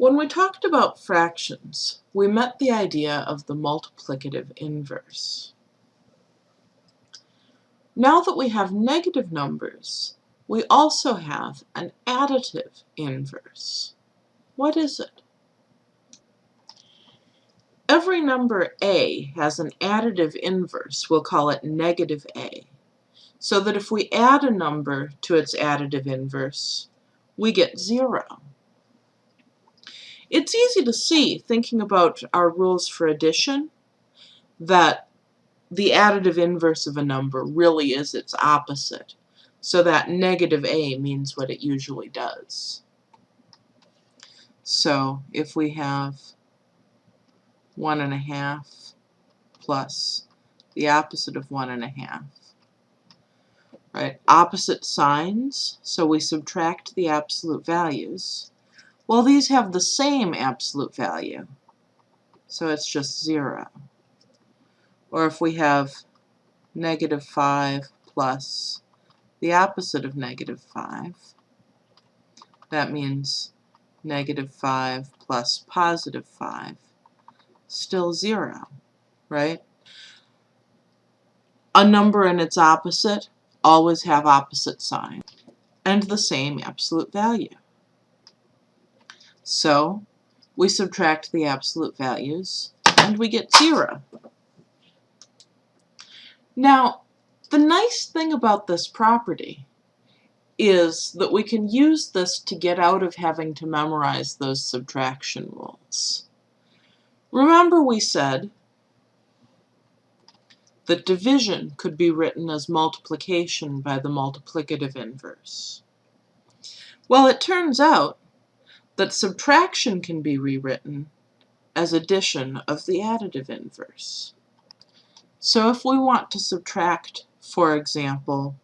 When we talked about fractions, we met the idea of the multiplicative inverse. Now that we have negative numbers, we also have an additive inverse. What is it? Every number a has an additive inverse. We'll call it negative a. So that if we add a number to its additive inverse, we get 0. It's easy to see, thinking about our rules for addition, that the additive inverse of a number really is its opposite. So that negative a means what it usually does. So if we have one and a half plus the opposite of one and a half, right? Opposite signs, so we subtract the absolute values. Well, these have the same absolute value, so it's just 0. Or if we have negative 5 plus the opposite of negative 5, that means negative 5 plus positive 5, still 0, right? A number and its opposite always have opposite sign and the same absolute value. So we subtract the absolute values and we get 0. Now, the nice thing about this property is that we can use this to get out of having to memorize those subtraction rules. Remember we said that division could be written as multiplication by the multiplicative inverse. Well, it turns out that subtraction can be rewritten as addition of the additive inverse. So if we want to subtract, for example,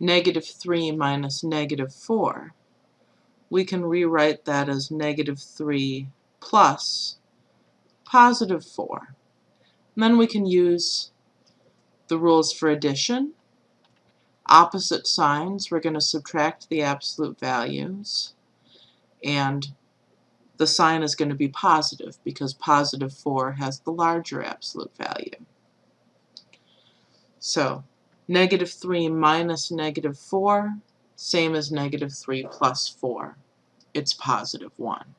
negative 3 minus negative 4, we can rewrite that as negative 3 plus positive 4. And then we can use the rules for addition. Opposite signs, we're going to subtract the absolute values. And the sign is going to be positive because positive 4 has the larger absolute value. So negative 3 minus negative 4, same as negative 3 plus 4. It's positive 1.